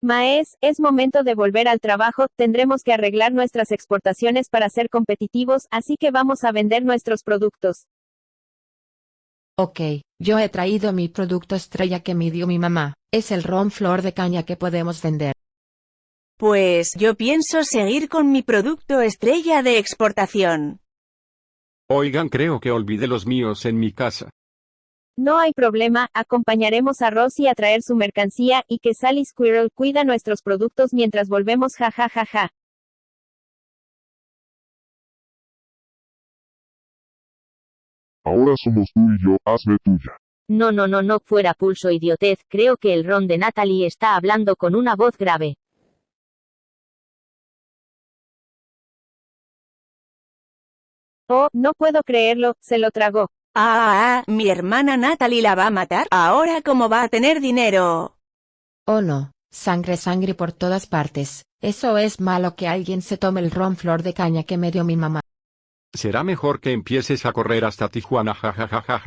Maes, es momento de volver al trabajo, tendremos que arreglar nuestras exportaciones para ser competitivos, así que vamos a vender nuestros productos. Ok, yo he traído mi producto estrella que me dio mi mamá, es el ron flor de caña que podemos vender. Pues yo pienso seguir con mi producto estrella de exportación. Oigan, creo que olvidé los míos en mi casa. No hay problema, acompañaremos a Rosie a traer su mercancía, y que Sally Squirrel cuida nuestros productos mientras volvemos ja ja ja ja. Ahora somos tú y yo, hazme tuya. No no no no fuera pulso idiotez, creo que el ron de Natalie está hablando con una voz grave. Oh, no puedo creerlo, se lo tragó. Ah, ah, ah, mi hermana Natalie la va a matar. Ahora cómo va a tener dinero. Oh no, sangre sangre por todas partes, eso es malo que alguien se tome el ron flor de caña que me dio mi mamá. Será mejor que empieces a correr hasta Tijuana jajajaja.